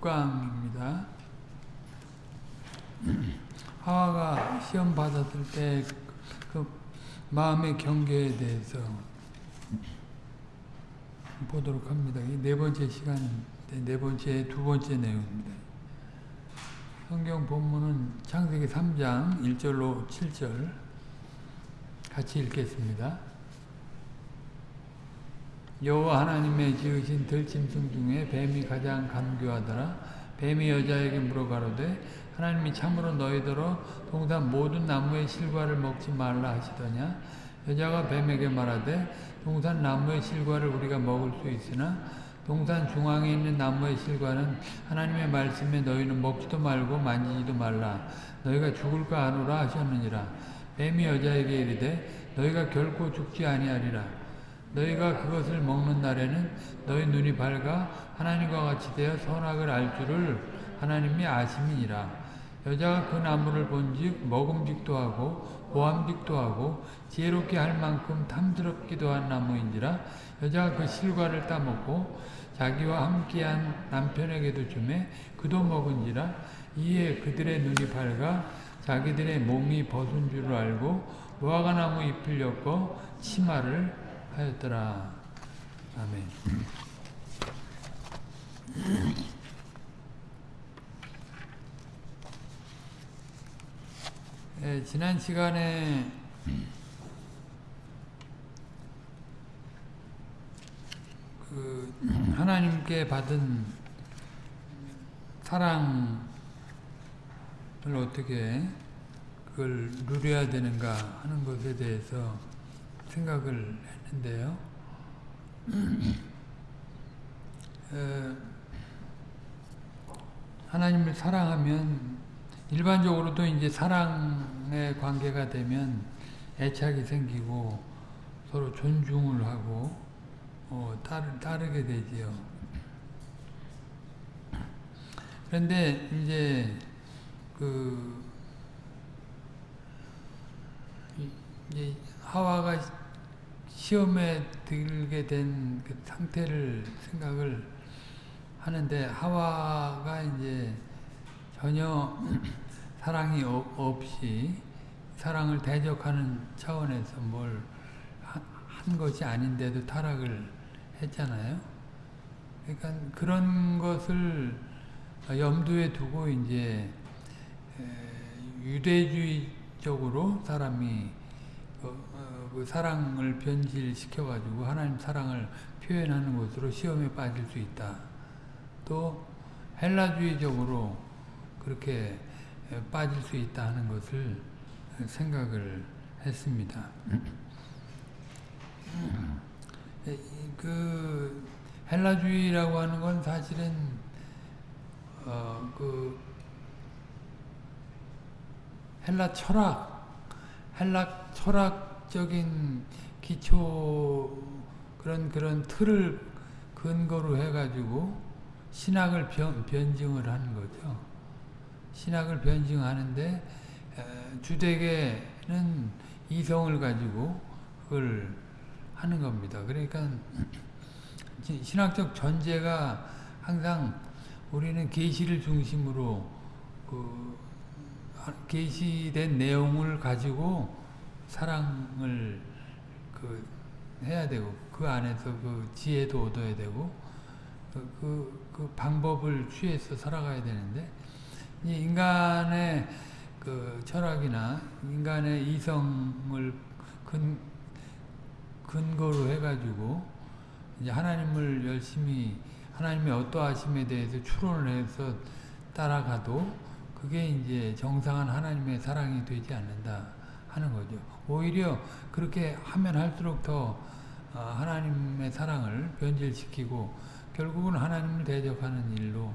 6강입니다. 하와가 시험 받았을 때 그 마음의 경계에 대해서 보도록 합니다. 네 번째 시간, 네 번째, 두 번째 내용입니다. 성경 본문은 창세기 3장 1절로 7절 같이 읽겠습니다. 여호와 하나님의 지으신 들짐승 중에 뱀이 가장 간교하더라. 뱀이 여자에게 물어가로되 하나님이 참으로 너희더러 동산 모든 나무의 실과를 먹지 말라 하시더냐? 여자가 뱀에게 말하되 동산 나무의 실과를 우리가 먹을 수 있으나 동산 중앙에 있는 나무의 실과는 하나님의 말씀에 너희는 먹지도 말고 만지지도 말라. 너희가 죽을까 하노라 하셨느니라. 뱀이 여자에게 이르되 너희가 결코 죽지 아니하리라 너희가 그것을 먹는 날에는 너희 눈이 밝아 하나님과 같이 되어 선악을 알 줄을 하나님이 아심이니라. 여자가 그 나무를 본즉 먹음직도 하고 보암직도 하고 지혜롭게 할 만큼 탐스럽기도 한 나무인지라 여자가 그 실과를 따먹고 자기와 함께한 남편에게도 주매 그도 먹은지라 이에 그들의 눈이 밝아 자기들의 몸이 벗은 줄을 알고 무화과 나무 잎을 엮어 치마를 하였더라. 아멘. 예, 지난 시간에 그 하나님께 받은 사랑을 어떻게 그걸 누려야 되는가 하는 것에 대해서 생각을 했는데요. 어, 하나님을 사랑하면 일반적으로도 이제 사랑의 관계가 되면 애착이 생기고 서로 존중을 하고 어, 따르, 따르게 되지요. 그런데 이제 그 이제 하와가 시험에 들게 된 그 상태를 생각을 하는데 하와가 이제 전혀 사랑이 없이 사랑을 대적하는 차원에서 뭘 한 것이 아닌데도 타락을 했잖아요. 그러니까 그런 것을 염두에 두고 이제 유대주의적으로 사람이 그 사랑을 변질시켜 가지고 하나님 사랑을 표현하는 것으로 시험에 빠질 수 있다. 또 헬라주의적으로 그렇게 빠질 수 있다 하는 것을 생각을 했습니다. 그 헬라주의라고 하는 건 사실은 어 그 헬라 철학, 헬라 철학 적인 기초 그런 그런 틀을 근거로 해가지고 신학을 변, 변증을 하는 거죠. 신학을 변증하는데 주되게는 이성을 가지고 그걸 하는 겁니다. 그러니까 신학적 전제가 항상 우리는 계시를 중심으로 그 계시된 내용을 가지고 사랑을 그 해야 되고 그 안에서 그 지혜도 얻어야 되고 그, 그, 그 방법을 취해서 살아가야 되는데 인간의 그 철학이나 인간의 이성을 근, 근거로 해가지고 이제 하나님을 열심히 하나님의 어떠하심에 대해서 추론을 해서 따라가도 그게 이제 정상한 하나님의 사랑이 되지 않는다 하는 거죠. 오히려 그렇게 하면 할수록 더 하나님의 사랑을 변질시키고 결국은 하나님을 대적하는 일로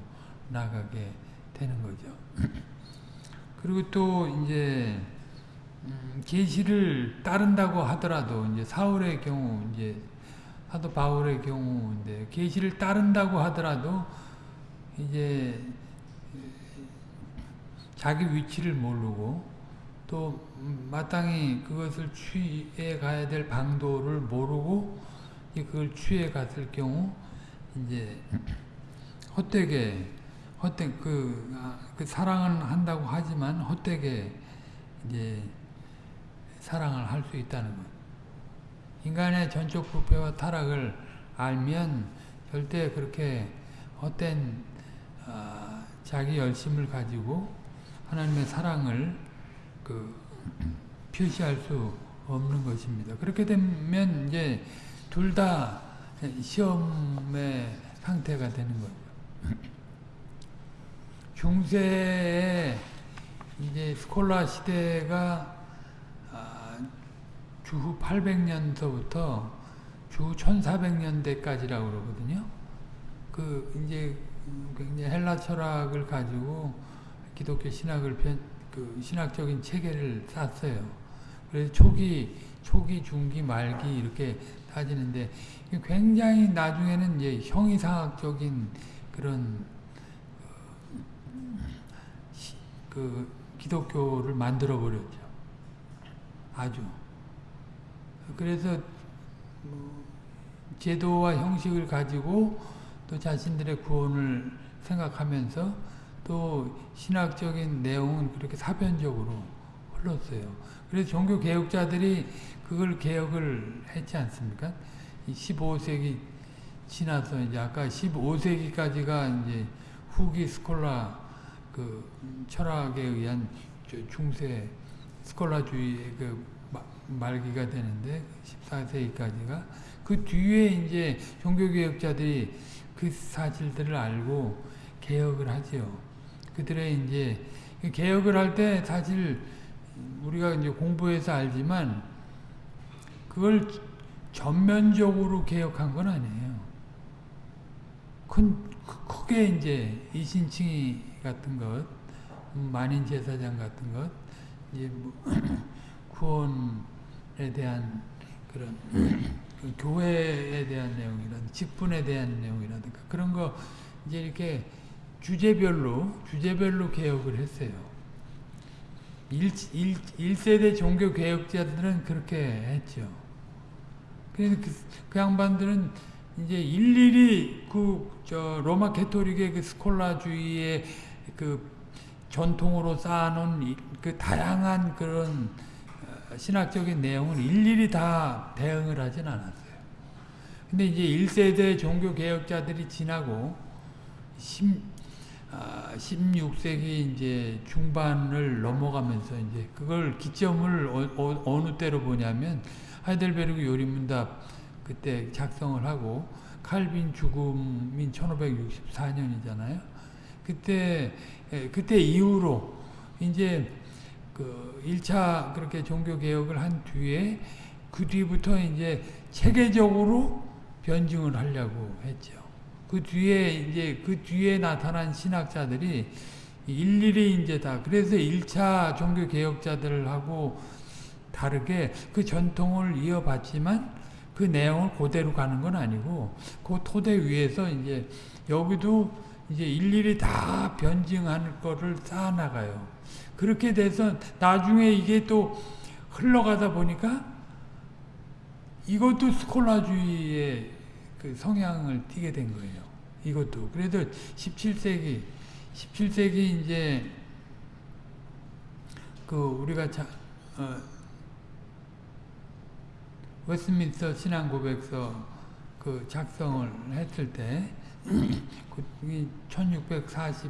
나가게 되는 거죠. 그리고 또 이제 계시를 음, 따른다고 하더라도 이제 사울의 경우 이제 사도 바울의 경우인데 계시를 따른다고 하더라도 이제 자기 위치를 모르고 또 마땅히 그것을 취해 가야 될 방도를 모르고 그걸 취해 갔을 경우 이제 헛되게 헛되게 그, 아, 그 사랑은 한다고 하지만 헛되게 이제 사랑을 할 수 있다는 것. 인간의 전적 부패와 타락을 알면 절대 그렇게 헛된 어, 자기 열심을 가지고 하나님의 사랑을 그 표시할 수 없는 것입니다. 그렇게 되면 이제 둘 다 시험의 상태가 되는 거죠. 중세에 이제 스콜라 시대가 아, 주후 800년서부터 주 1400년대까지라고 그러거든요. 그 이제 굉장히 헬라 철학을 가지고 기독교 신학을 편, 그 신학적인 체계를 쌌어요. 그래서 초기, 초기, 중기, 말기 이렇게 따지는데 굉장히 나중에는 이제 형이상학적인 그런 그 기독교를 만들어 버렸죠. 아주. 그래서 뭐 제도와 형식을 가지고 또 자신들의 구원을 생각하면서 또 신학적인 내용은 그렇게 사변적으로 흘렀어요. 그래서 종교 개혁자들이 그걸 개혁을 했지 않습니까? 15세기 지나서 이제 아까 15세기까지가 이제 후기 스콜라 그 철학에 의한 중세 스콜라주의의 그 말기가 되는데 14세기까지가 그 뒤에 이제 종교개혁자들이 그 사실들을 알고 개혁을 하죠. 그들의 이제 개혁을 할 때 사실 우리가 이제 공부해서 알지만 그걸 전면적으로 개혁한 건 아니에요. 큰 크게 이제 이신칭이 같은 것, 만인 제사장 같은 것, 이제 뭐 구원에 대한 그런 그 교회에 대한 내용이라든가 직분에 대한 내용이라든가 그런 거 이제 이렇게 주제별로 주제별로 개혁을 했어요. 1, 1, 1세대 종교 개혁자들은 그렇게 했죠. 그래서 그, 그 양반들은 이제 일일이 그 저 로마 캐토릭의 그 스콜라주의의 그 전통으로 쌓아놓은 그 다양한 그런 신학적인 내용을 일일이 다 대응을 하진 않았어요. 근데 이제 1세대 종교 개혁자들이 지나고 10, 아, 16세기 이제 중반을 넘어가면서 이제 그걸 기점을 어, 어, 느 때로 보냐면 하이델베르그 요리문답 그때 작성을 하고 칼빈 죽음인 1564년이잖아요. 그때 그때 이후로 이제 그 1차 그렇게 종교 개혁을 한 뒤에 그 뒤부터 이제 체계적으로 변증을 하려고 했죠. 그 뒤에 이제 그 뒤에 나타난 신학자들이 일일이 이제 다 그래서 1차 종교 개혁자들하고 다르게 그 전통을 이어받지만 그 내용을 그대로 가는 건 아니고 그 토대 위에서 이제 여기도 이제 일일이 다 변증하는 거를 쌓아 나가요. 그렇게 돼서 나중에 이게 또 흘러가다 보니까 이것도 스콜라주의의 그 성향을 띠게 된 거예요. 이것도. 그래도 17세기, 17세기 이제 그 우리가 자, 어, 웨스민스터 신앙 고백서 그 작성을 했을 때, 그 1643년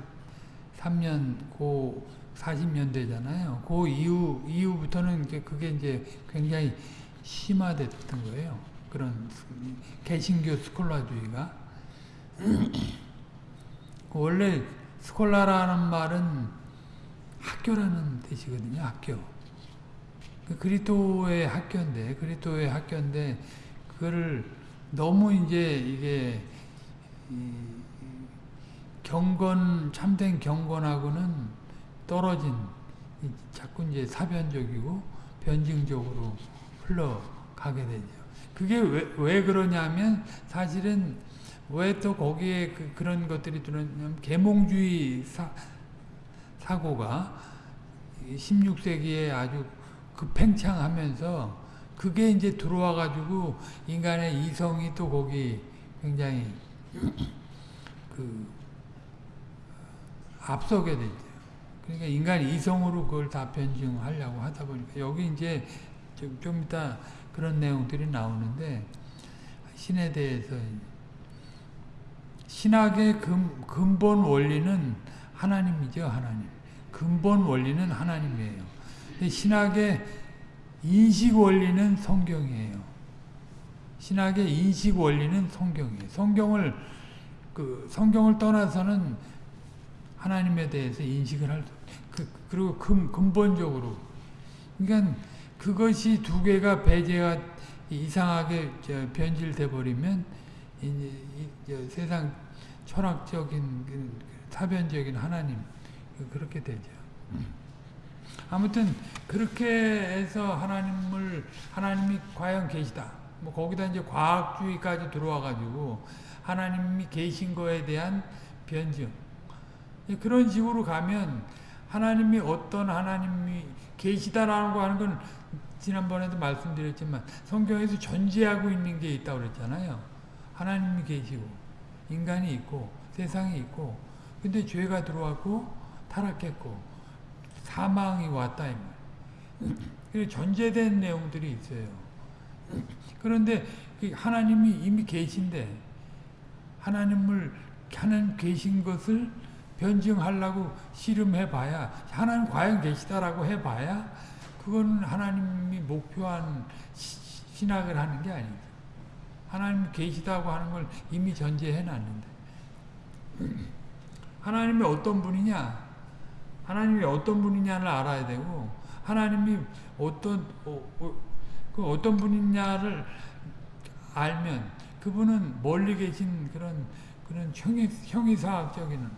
고 40년대잖아요. 그 이후, 이후부터는 그게 이제 굉장히 심화됐던 거예요. 그런 개신교 스콜라주의가. 원래 스콜라라는 말은 학교라는 뜻이거든요. 학교. 그 그리스도의 학교인데, 그리스도의 학교인데, 그거를 너무 이제 이게 경건 참된 경건하고는 떨어진 자꾸 이제 사변적이고 변증적으로 흘러가게 되죠. 그게 왜, 왜 그러냐면 사실은 왜 또 거기에 그, 런 것들이 들어냐면 계몽주의 사, 사고가 16세기에 아주 급팽창하면서 그게 이제 들어와 가지고 인간의 이성이 또 거기 굉장히 그 앞서게 되죠. 그러니까 인간이 이성으로 그걸 다 변증하려고 하다 보니까 여기 이제 좀, 좀 이따 그런 내용들이 나오는데 신에 대해서 신학의 근, 근본 원리는 하나님이죠, 하나님. 근본 원리는 하나님이에요. 신학의 인식 원리는 성경이에요. 신학의 인식 원리는 성경이에요. 성경을 그 성경을 떠나서는 하나님에 대해서 인식을 할 그, 그리고 근, 근본적으로 그러니까 그것이 두 개가 배제가 이상하게 변질돼 버리면 이제, 세상 철학적인 그 사변적인 하나님 그렇게 되죠. 아무튼 그렇게 해서 하나님을 하나님이 과연 계시다. 뭐 거기다 이제 과학주의까지 들어와 가지고 하나님이 계신 거에 대한 변증. 그런 식으로 가면 하나님이 어떤 하나님이 계시다라는 거 하는 건 지난번에도 말씀드렸지만 성경에서 존재하고 있는 게 있다고 그랬잖아요. 하나님이 계시고 인간이 있고 세상이 있고 근데 죄가 들어왔고 타락했고 사망이 왔다 이 말. 존재된 내용들이 있어요. 그런데 하나님이 이미 계신데 하나님을 하나님 계신 것을 변증하려고 씨름해봐야 하나님 과연 계시다라고 해봐야 그건 하나님이 목표한 신학을 하는 게 아니죠. 하나님 계시다고 하는 걸 이미 전제해 놨는데 하나님이 어떤 분이냐 하나님이 어떤 분이냐를 알아야 되고 하나님이 어떤 어, 어, 그 어떤 분이냐를 알면 그분은 멀리 계신 그런 그런 형이 형이사학적인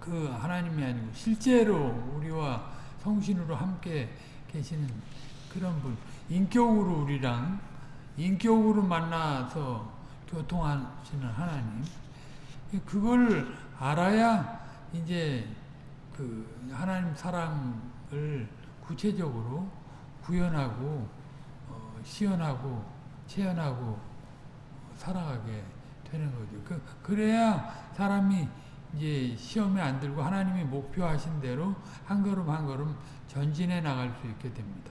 그 하나님이 아니고 실제로 우리와 성신으로 함께 계시는 그런 분 인격으로 우리랑 인격으로 만나서 교통하시는 하나님 그걸 알아야 이제 그 하나님 사랑을 구체적으로 구현하고 어, 시연하고 체현하고 살아가게 되는 거죠. 그, 그래야 사람이 이제 시험에 안 들고 하나님이 목표하신 대로 한 걸음 한 걸음 전진해 나갈 수 있게 됩니다.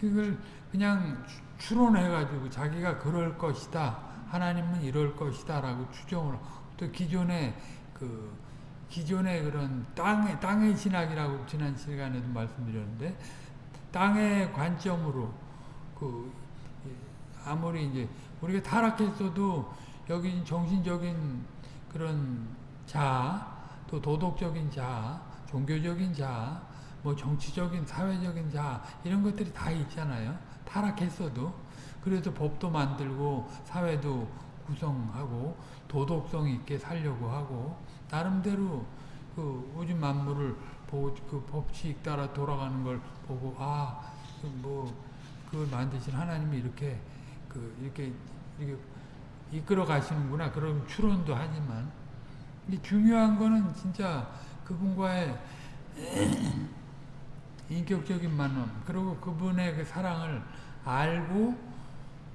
그걸 그냥 추론해가지고 자기가 그럴 것이다. 하나님은 이럴 것이다. 라고 추정을, 또 기존의 그, 기존의 그런 땅의, 땅의 신학이라고 지난 시간에도 말씀드렸는데, 땅의 관점으로, 그, 아무리 이제, 우리가 타락했어도 여기 정신적인 그런 자, 또 도덕적인 자, 종교적인 자, 뭐 정치적인, 사회적인 자, 이런 것들이 다 있잖아요. 타락했어도. 그래도 법도 만들고, 사회도 구성하고, 도덕성 있게 살려고 하고, 나름대로 그 우주 만물을 보고, 그 법칙 따라 돌아가는 걸 보고, 아, 뭐, 그걸 만드신 하나님이 이렇게, 그, 이렇게, 이렇게 이끌어 가시는구나. 그런 추론도 하지만, 중요한 거는 진짜 그분과의 인격적인 만남, 그리고 그분의 그 사랑을 알고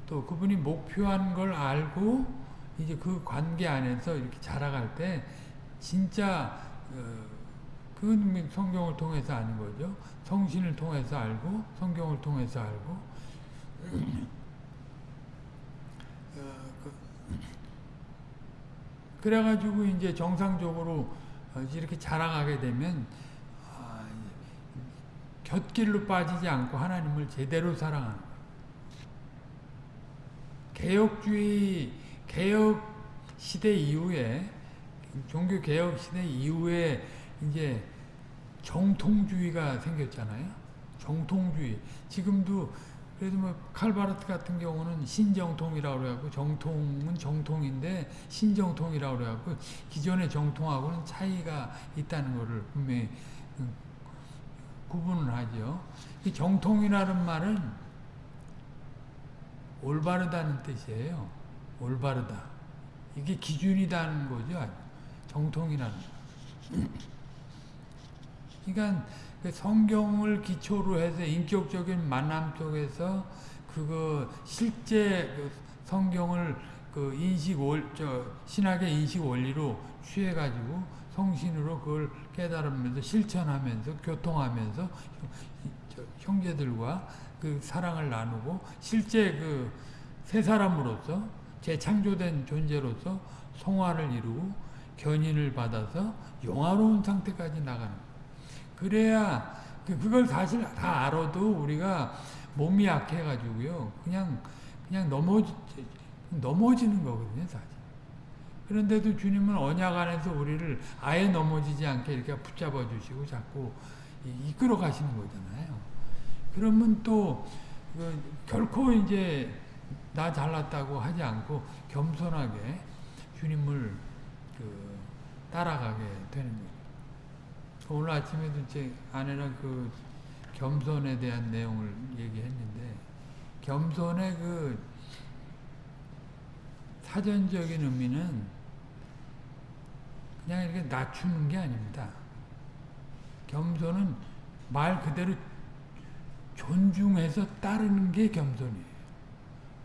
또 그분이 목표한 걸 알고 이제 그 관계 안에서 이렇게 자라갈 때 진짜 어, 그 성경을 통해서 아는 거죠. 성신을 통해서 알고 성경을 통해서 알고 어, 그, 그래가지고 이제 정상적으로 이렇게 자라가게 되면 곁길로 빠지지 않고 하나님을 제대로 사랑하는. 개혁주의, 개혁 시대 이후에, 종교 개혁 시대 이후에 이제 정통주의가 생겼잖아요. 정통주의. 지금도 그래도 뭐 칼바르트 같은 경우는 신정통이라고 그래갖고 정통은 정통인데 신정통이라고 그래갖고 기존의 정통하고는 차이가 있다는 것을 분명히 구분을 하죠. 이 정통이라는 말은 올바르다는 뜻이에요. 올바르다. 이게 기준이다는 거죠. 정통이라는. 그러니까 성경을 기초로 해서 인격적인 만남 속에서 그거 실제 성경을 그그 인식 원, 저 신학의 인식 원리로 취해가지고 성신으로 그걸 깨달으면서 실천하면서 교통하면서 저 형제들과 그 사랑을 나누고 실제 그 새 사람으로서 재창조된 존재로서 성화를 이루고 견인을 받아서 영화로운 상태까지 나가는 그래야 그- 그걸 사실 다 알아도 우리가 몸이 약해가지고요. 그냥 그냥 넘어지 넘어지는 거거든요 사실. 그런데도 주님은 언약 안에서 우리를 아예 넘어지지 않게 이렇게 붙잡아 주시고 자꾸 이- 이끌어 가시는 거잖아요. 그러면 또 그 결코 이제 나 잘났다고 하지 않고 겸손하게 주님을 그 따라가게 되는 거예요. 오늘 아침에도 제 아내랑 그 겸손에 대한 내용을 얘기했는데 겸손의 그 사전적인 의미는 그냥 이렇게 낮추는 게 아닙니다. 겸손은 말 그대로 존중해서 따르는 게 겸손이에요.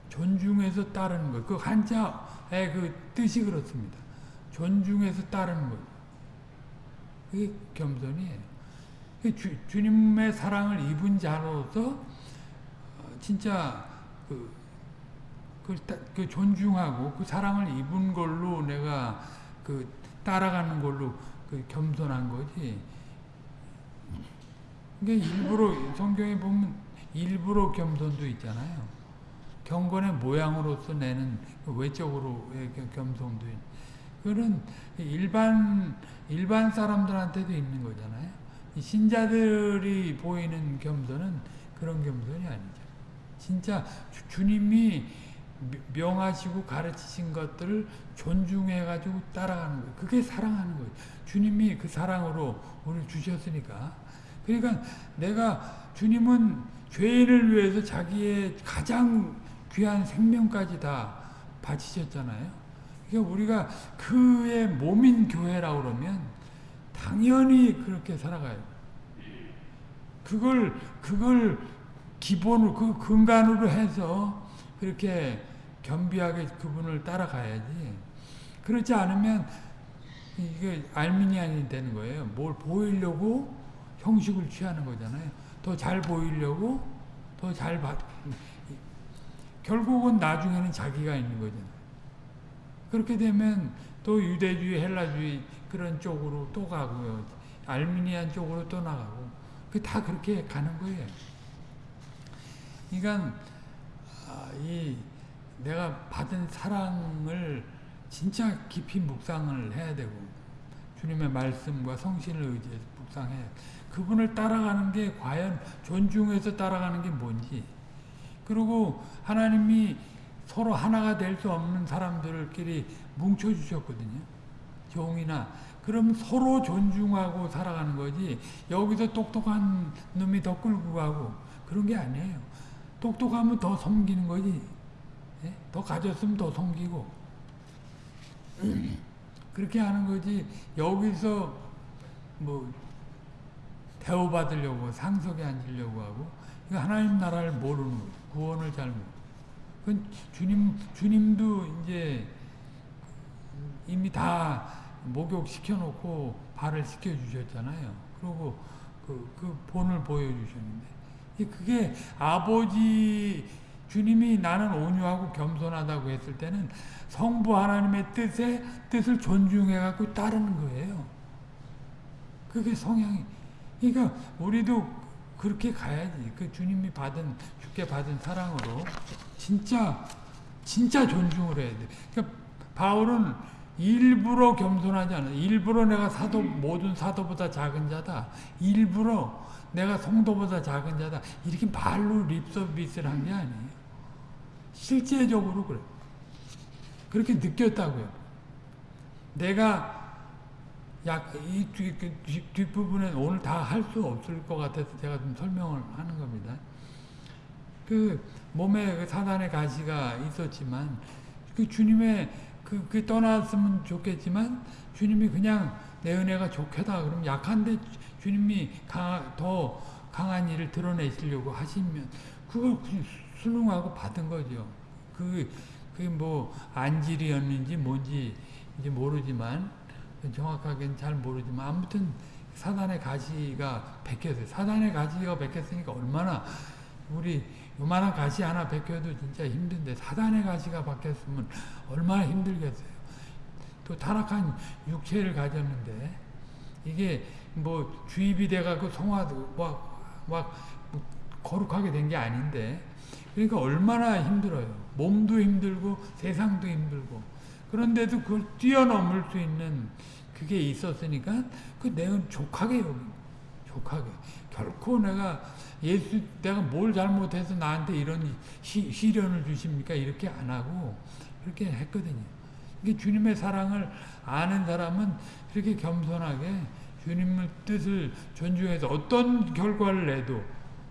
존중해서 따르는 거예요. 그 한자의 그 뜻이 그렇습니다. 존중해서 따르는 거예요. 겸손이에요. 그 주, 주님의 사랑을 입은 자로서 어, 진짜 그, 그, 따- 그 존중하고 그 사랑을 입은 걸로 내가 그 따라가는 걸로 그 겸손한 거지. 그러니까 일부러 성경에 보면 일부러 겸손도 있잖아요. 경건의 모양으로서 내는 그 외적으로의 겸- 겸손도 있. 그런 일반 일반 사람들한테도 있는 거잖아요. 이 신자들이 보이는 겸손은 그런 겸손이 아니죠. 진짜 주, 주님이 미- 명하시고 가르치신 것들을 존중해 가지고 따라가는 거예요. 그게 사랑하는 거예요. 주님이 그 사랑으로 우리를 주셨으니까. 그러니까 내가 주님은 죄인을 위해서 자기의 가장 귀한 생명까지 다 바치셨잖아요. 그러니까 우리가 그의 몸인 교회라고 그러면 당연히 그렇게 살아가요. 그걸 그걸 기본으로 그 근간으로 해서 그렇게 겸비하게 그분을 따라가야지. 그렇지 않으면 이게 알미니안이 되는 거예요. 뭘 보이려고 형식을 취하는 거잖아요. 더 잘 보이려고 더 잘 받. 결국은 나중에는 자기가 있는 거잖아요. 그렇게 되면 또 유대주의, 헬라주의 그런 쪽으로 또 가고요. 알미니안 쪽으로 또 나가고. 그 다 그렇게 가는 거예요. 그러니까 아, 이 내가 받은 사랑을 진짜 깊이 묵상을 해야 되고 주님의 말씀과 성신을 의지해서 묵상해 그분을 따라가는 게 과연 존중해서 따라가는 게 뭔지 그리고 하나님이 서로 하나가 될 수 없는 사람들끼리 뭉쳐 주셨거든요. 종이나 그럼 서로 존중하고 살아가는 거지 여기서 똑똑한 놈이 더 끌고 가고 그런 게 아니에요. 똑똑하면 더 섬기는 거지. 예? 더 가졌으면 더 섬기고 그렇게 하는 거지 여기서 뭐 대우받으려고 상석에 앉으려고 하고 하나님 나라를 모르는 거예요. 구원을 잘 모르고 그건 주님 주님도 이제 이미 다 목욕 시켜놓고 발을 씻겨주셨잖아요. 그리고 그, 그 본을 보여주셨는데 그게 아버지 주님이 나는 온유하고 겸손하다고 했을 때는 성부 하나님의 뜻에 뜻을 존중해 갖고 따르는 거예요. 그게 성향이. 그러니까 우리도 그렇게 가야지. 그 주님이 받은 주께 받은 사랑으로 진짜 진짜 존중을 해야 돼. 그러니까 바울은 일부러 겸손하지 않아. 일부러 내가 사도 모든 사도보다 작은 자다. 일부러 내가 성도보다 작은 자다. 이렇게 말로 립서비스를 한 게 아니에요. 실제적으로 그래. 그렇게 느꼈다고요. 내가 약이 뒷부분에 오늘 다 할 수 없을 것 같아서 제가 좀 설명을 하는 겁니다. 그 몸에 그 사단의 가시가 있었지만 그 주님의 그, 그 떠났으면 좋겠지만 주님이 그냥 내 은혜가 좋겠다 그럼 약한데 주님이 강, 더 강한 일을 드러내시려고 하시면 그걸 순응하고 받은 거죠. 그 그게 뭐 안질이었는지 뭔지 이제 모르지만 정확하게는 잘 모르지만 아무튼 사단의 가시가 베꼈어요. 사단의 가시가 베꼈으니까 얼마나 우리 요만한 가시 하나 베껴도 진짜 힘든데 사단의 가시가 박혔으면 얼마나 힘들겠어요. 또 타락한 육체를 가졌는데 이게 뭐 주입이 돼갖고 성화도 막, 막 거룩하게 된 게 아닌데 그러니까 얼마나 힘들어요. 몸도 힘들고 세상도 힘들고 그런데도 그걸 뛰어넘을 수 있는 그게 있었으니까 그 내가 족하게 여기 족하게. 결코 내가 예수 내가 뭘 잘못해서 나한테 이런 시, 시련을 주십니까? 이렇게 안 하고 그렇게 했거든요. 이게 주님의 사랑을 아는 사람은 그렇게 겸손하게 주님의 뜻을 존중해서 어떤 결과를 내도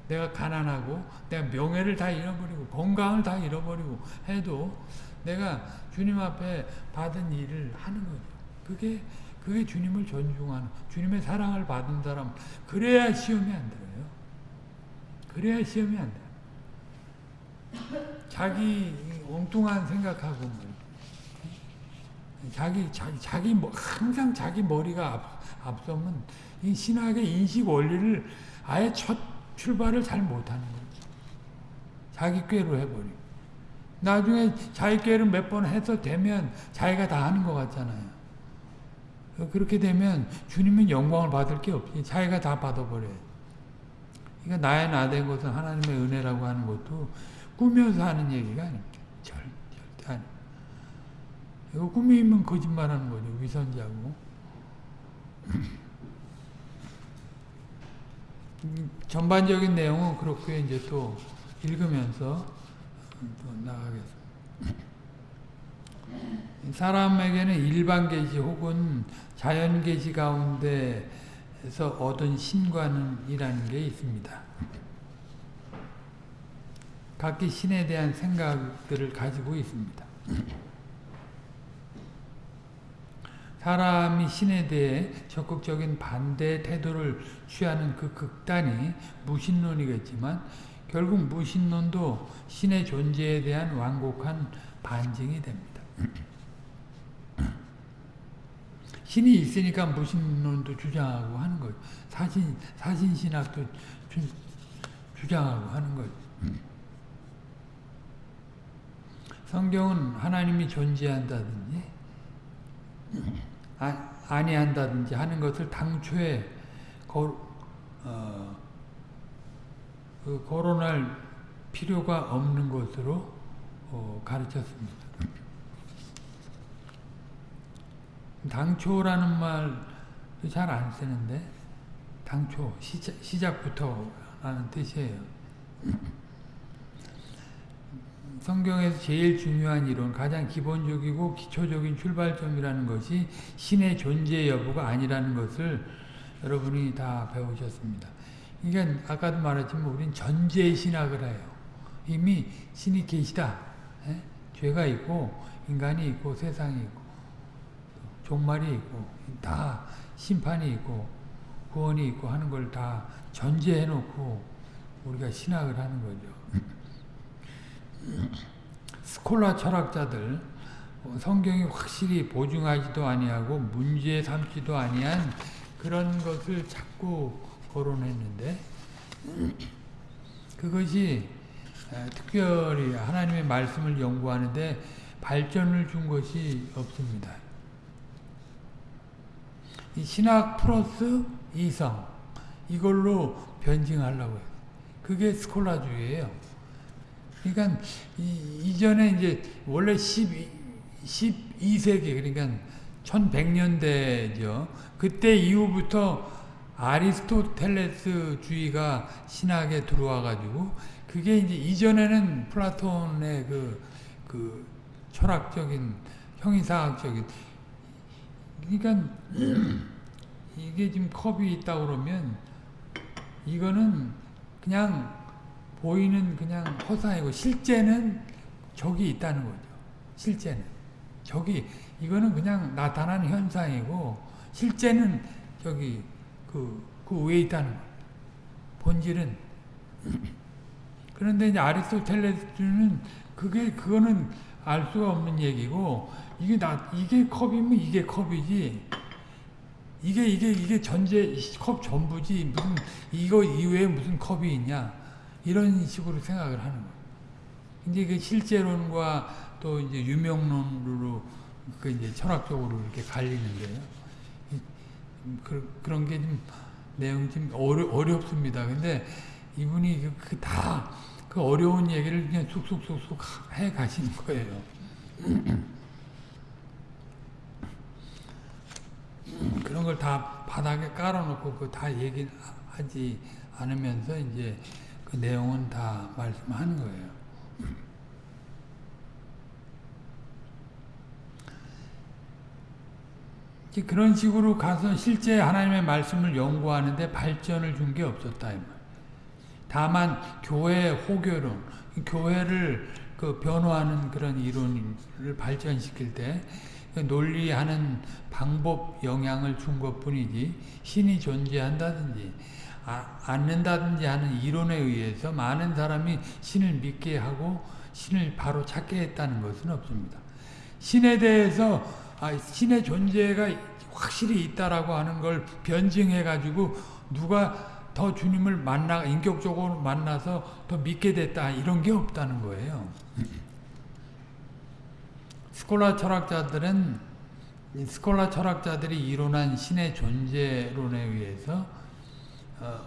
내가 가난하고 내가 명예를 다 잃어버리고 건강을 다 잃어버리고 해도 내가 주님 앞에 받은 일을 하는 거죠. 그게 그게 주님을 존중하는 주님의 사랑을 받은 사람 그래야 시험이 안 들어요. 그래야 시험이 안 돼요. 자기 엉뚱한 생각하고 뭐. 자기 자기 자기 뭐 항상 자기 머리가 앞, 앞서면 이 신학의 인식 원리를 아예 첫 출발을 잘 못하는 거지. 자기 꾀로 해버리고. 나중에 자기 꾀를 몇 번 해서 되면 자기가 다 하는 것 같잖아요. 그렇게 되면 주님은 영광을 받을 게 없지. 자기가 다 받아버려요. 그러니까 나의 나 된 것은 하나님의 은혜라고 하는 것도 꾸며서 하는 얘기가 아닙니다. 절, 절대 아닙니다. 이거 꿈이면 거짓말하는 거죠. 위선자고. 전반적인 내용은 그렇게 이제 또 읽으면서 또 나가겠습니다. 사람에게는 일반 계시 혹은 자연 계시 가운데서 얻은 신관이라는 게 있습니다. 각기 신에 대한 생각들을 가지고 있습니다. 사람이 신에 대해 적극적인 반대 태도를 취하는 그 극단이 무신론이겠지만 결국 무신론도 신의 존재에 대한 완곡한 반증이 됩니다. 신이 있으니까 무신론도 주장하고 하는 거죠. 사신, 사신신학도 주, 주장하고 하는 거죠. 성경은 하나님이 존재한다든지 아, 아니한다든지 하는 것을 당초에 거, 어, 그 거론할 필요가 없는 것으로 어, 가르쳤습니다. 당초라는 말도 잘안 쓰는데 당초 시작, 시작부터라는 뜻이에요. 성경에서 제일 중요한 이론, 가장 기본적이고 기초적인 출발점이라는 것이 신의 존재 여부가 아니라는 것을 여러분이 다 배우셨습니다. 그러니까 아까도 말했지만 우린 전제 신학을 해요. 이미 신이 계시다. 에? 죄가 있고 인간이 있고 세상이 있고 종말이 있고 다 심판이 있고 구원이 있고 하는 걸 다 전제해 놓고 우리가 신학을 하는 거죠. 스콜라 철학자들 성경이 확실히 보증하지도 아니하고 문제 삼지도 아니한 그런 것을 자꾸 거론했는데 그것이 특별히 하나님의 말씀을 연구하는데 발전을 준 것이 없습니다. 신학 플러스 이성 이걸로 변증하려고 해요. 그게 스콜라주의예요. 그러니까 이, 전에 이제 원래 12, 12세기 그러니까 1100년대죠. 그때 이후부터 아리스토텔레스 주의가 신학에 들어와 가지고 그게 이제 이전에는 플라톤의 그, 그 철학적인 형이상학적인 그러니까 이게 지금 컵이 있다 그러면 이거는 그냥 보이는 그냥 허상이고 실제는 적이 있다는 거죠. 실제는 적이 이거는 그냥 나타나는 현상이고 실제는 저기 그, 그 위에 있다는 거예요. 본질은 그런데 이제 아리스토텔레스는 그게 그거는 알 수가 없는 얘기고 이게 나 이게 컵이면 이게 컵이지 이게 이게 이게 전제 컵 전부지 무슨 이거 이외에 무슨 컵이 있냐 이런 식으로 생각을 하는 거예요. 이제 그 실제론과 또 이제 유명론으로 그 이제 철학적으로 이렇게 갈리는데요. 그, 그런 게 좀 내용 좀 어려, 어렵습니다. 근데 이분이 그다그 어려운 얘기를 그냥 쑥쑥쑥쑥 해 가시는 거예요. 그런 걸 다 바닥에 깔아놓고 그 다 얘기하지 않으면서 이제 그 내용은 다 말씀하는 거예요. 그런 식으로 가서 실제 하나님의 말씀을 연구하는데 발전을 준 게 없었다. 다만 교회 호교론, 교회를 그 변화하는 그런 이론을 발전시킬 때 논리하는 방법 영향을 준 것뿐이지 신이 존재한다든지 아, 않는다든지 하는 이론에 의해서 많은 사람이 신을 믿게 하고 신을 바로 찾게 했다는 것은 없습니다. 신에 대해서 아, 신의 존재가 확실히 있다라고 하는 걸 변증해 가지고 누가 더 주님을 만나 인격적으로 만나서 더 믿게 됐다 이런 게 없다는 거예요. 스콜라 철학자들은 스콜라 철학자들이 이론한 신의 존재론에 의해서 어,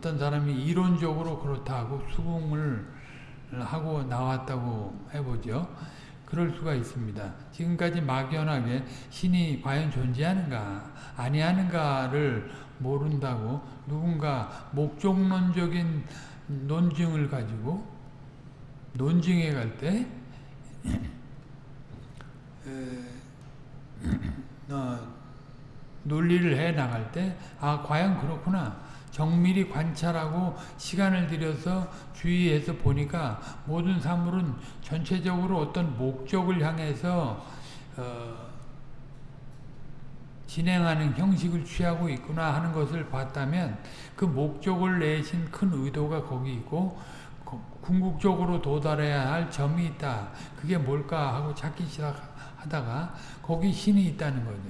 떤 사람이 이론적으로 그렇다고 수긍을 하고 나왔다고 해보죠. 그럴 수가 있습니다. 지금까지 막연하게 신이 과연 존재하는가 아니하는가를 모른다고 누군가 목적론적인 논증을 가지고 논증에 갈때 어, 논리를 해 나갈 때, 아, 과연 그렇구나. 정밀히 관찰하고 시간을 들여서 주의해서 보니까 모든 사물은 전체적으로 어떤 목적을 향해서 어, 진행하는 형식을 취하고 있구나 하는 것을 봤다면 그 목적을 내신 큰 의도가 거기 있고 궁극적으로 도달해야 할 점이 있다. 그게 뭘까 하고 찾기 시작하다가 거기 신이 있다는 거죠.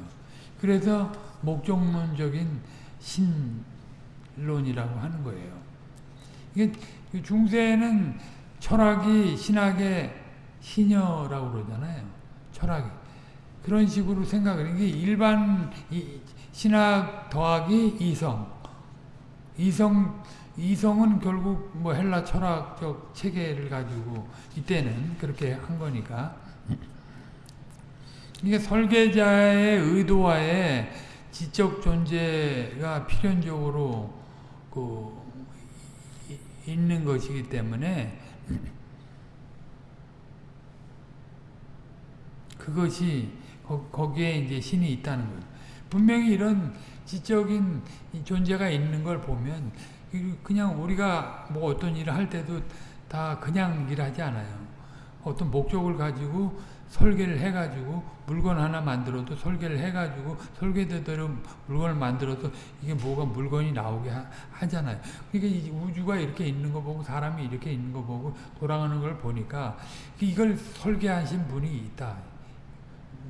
그래서 목적론적인 신 론이라고 하는 거예요. 이게 중세는 철학이 신학의 신여라고 그러잖아요. 철학이. 그런 식으로 생각을 이게 일반 신학 더하기 이성. 이성 이성은 결국 뭐 헬라 철학적 체계를 가지고 이때는 그렇게 한 거니까 이게 설계자의 의도와의 지적 존재가 필연적으로 그 있는 것이기 때문에 그것이 거 기에 이제 신이 있다는 거예요. 분명히 이런 지적인 존재가 있는 걸 보면 그냥 우리가 뭐 어떤 일을 할 때도 다 그냥 일하지 않아요. 어떤 목적을 가지고 설계를 해가지고 물건 하나 만들어도 설계를 해가지고 설계대로 물건을 만들어서 이게 뭐가 물건이 나오게 하, 잖아요 그러니까 우주가 이렇게 있는 거 보고 사람이 이렇게 있는 거 보고 돌아가는 걸 보니까 이걸 설계하신 분이 있다.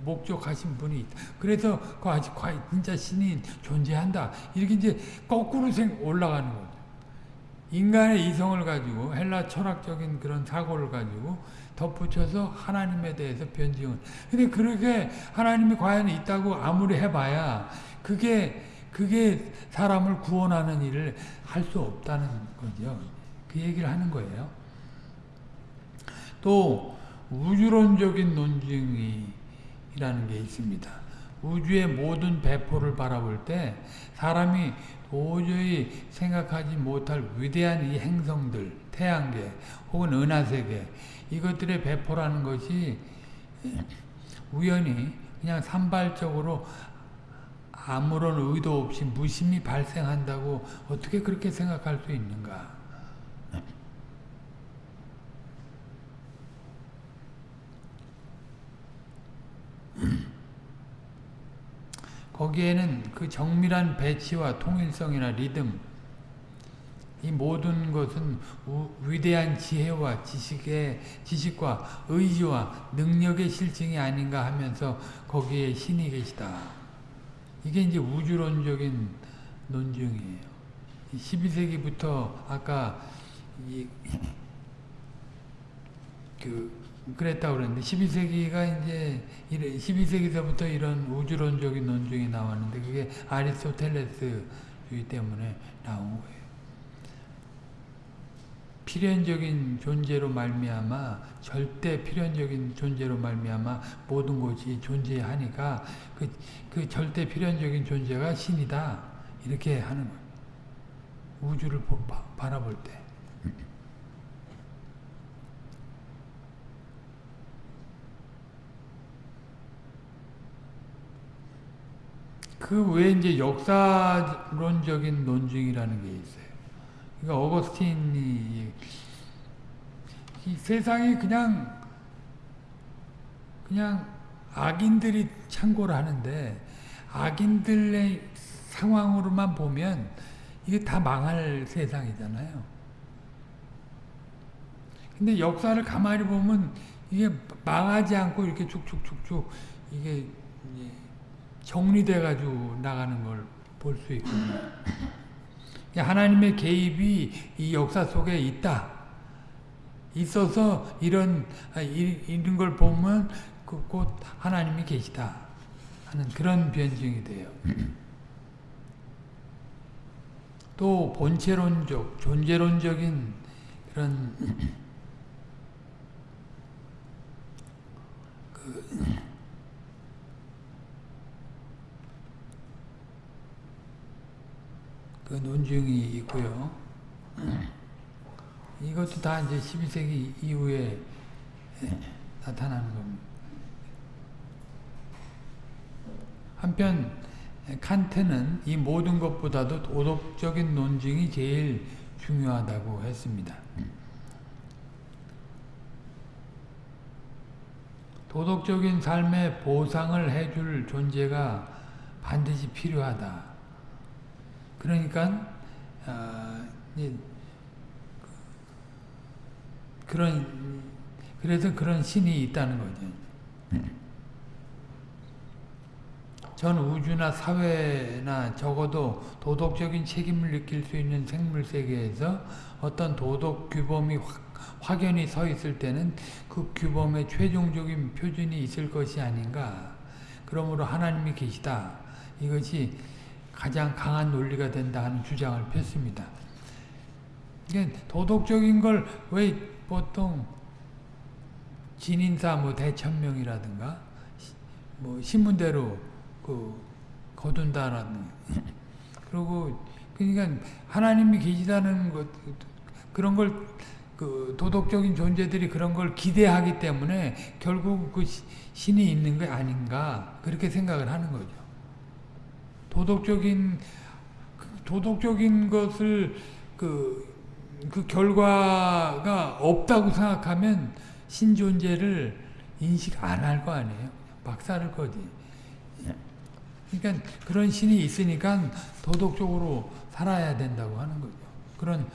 목적하신 분이 있다. 그래서 그 아직 진짜 신이 존재한다. 이렇게 이제 거꾸로 생 올라가는 거죠. 인간의 이성을 가지고 헬라 철학적인 그런 사고를 가지고 덧붙여서 하나님에 대해서 변증을. 근데 그렇게 하나님이 과연 있다고 아무리 해봐야 그게 그게 사람을 구원하는 일을 할 수 없다는 거죠. 그 얘기를 하는 거예요. 또 우주론적인 논증이 이라는 게 있습니다. 우주의 모든 배포를 바라볼 때 사람이 도저히 생각하지 못할 위대한 이 행성들, 태양계 혹은 은하세계 이것들의 배포라는 것이 우연히 그냥 산발적으로 아무런 의도 없이 무심히 발생한다고 어떻게 그렇게 생각할 수 있는가? 거기에는 그 정밀한 배치와 통일성이나 리듬 이 모든 것은 우, 위대한 지혜와 지식의 지식과 의지와 능력의 실증이 아닌가 하면서 거기에 신이 계시다. 이게 이제 우주론적인 논증이에요. 12세기부터 아까 이, 그 그랬다고 그랬는데 12세기가 이제 12세기서부터 이런 우주론적인 논증이 나왔는데 그게 아리스토텔레스주의 때문에 나온 거예요. 필연적인 존재로 말미암아 절대 필연적인 존재로 말미암아 모든 것이 존재하니까 그, 그 절대 필연적인 존재가 신이다 이렇게 하는 거예요. 우주를 바라볼 때. 그 외에 이제 역사론적인 논증이라는 게 있어요. 그러니까 어거스틴이 이 세상이 그냥 그냥 악인들이 창고를 하는데 악인들의 상황으로만 보면 이게 다 망할 세상이잖아요. 근데 역사를 가만히 보면 이게 망하지 않고 이렇게 쭉쭉쭉쭉 이게 정리돼 가지고 나가는 걸 볼 수 있거든요. 하나님의 개입이 이 역사 속에 있다. 있어서 이런 아, 이런 걸 보면 그곧 하나님이 계시다 하는 그런 변증이 돼요. 또 본체론적, 존재론적인 그런 그 그 논증이 있고요. 이것도 다 이제 12세기 이후에 나타나는 겁니다. 한편 칸트는 이 모든 것보다도 도덕적인 논증이 제일 중요하다고 했습니다. 도덕적인 삶에 보상을 해줄 존재가 반드시 필요하다. 그러니까 어, 그런 그래서 그런 신이 있다는 거죠. 전 우주나 사회나 적어도 도덕적인 책임을 느낄 수 있는 생물 세계에서 어떤 도덕 규범이 확, 확연히 서 있을 때는 그 규범의 최종적인 표준이 있을 것이 아닌가. 그러므로 하나님이 계시다. 이것이 가장 강한 논리가 된다 하는 주장을 폈습니다. 도덕적인 걸 왜 보통 진인사 뭐 대천명이라든가 뭐 신문대로 그 거둔다라는 그리고 그러니까 하나님이 계시다는 것 그런 걸 그 도덕적인 존재들이 그런 걸 기대하기 때문에 결국 그 신이 있는 게 아닌가 그렇게 생각을 하는 거죠. 도덕적인 도덕적인 것을 그, 그 결과가 없다고 생각하면 신 존재를 인식 안 할 거 아니에요. 박살을 거지. 그러니까 그런 신이 있으니까 도덕적으로 살아야 된다고 하는 거죠. 그런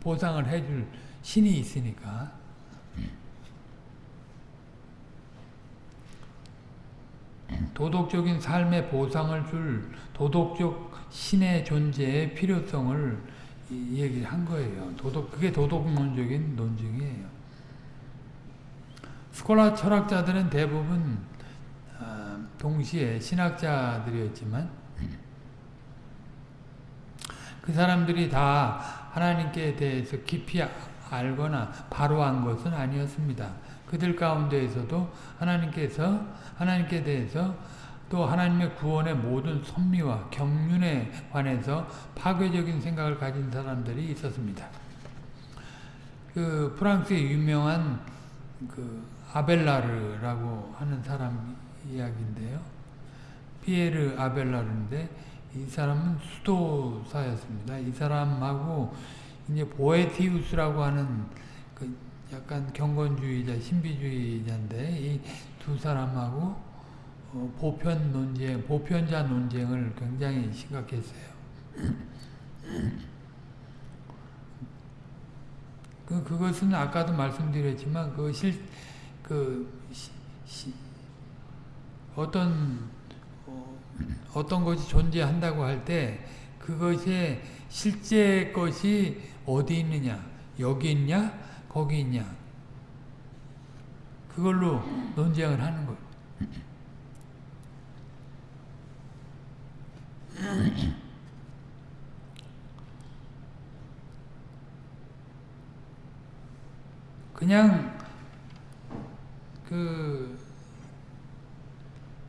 보상을 해줄 신이 있으니까. 도덕적인 삶의 보상을 줄 도덕적 신의 존재의 필요성을 얘기한 거예요. 도덕, 그게 도덕론적인 논증이에요. 스콜라 철학자들은 대부분 동시에 신학자들이었지만 그 사람들이 다 하나님께 대해서 깊이 알거나 바로 안 것은 아니었습니다. 그들 가운데에서도 하나님께서 하나님께 대해서 또 하나님의 구원의 모든 선미와 경륜에 관해서 파괴적인 생각을 가진 사람들이 있었습니다. 그 프랑스의 유명한 그 아벨라르라고 하는 사람 이야기인데요. 피에르 아벨라르인데 이 사람은 수도사였습니다. 이 사람하고 이제 보에티우스라고 하는 그 약간 경건주의자, 신비주의자인데 이 두 사람하고 어 보편 논쟁, 보편자 논쟁을 굉장히 심각했어요. 그, 그것은 아까도 말씀드렸지만, 그 실, 그, 어떤, 어, 어떤 것이 존재한다고 할 때, 그것의 실제 것이 어디 있느냐, 여기 있냐, 거기 있냐, 그걸로 논쟁을 하는 거예요. 그냥 그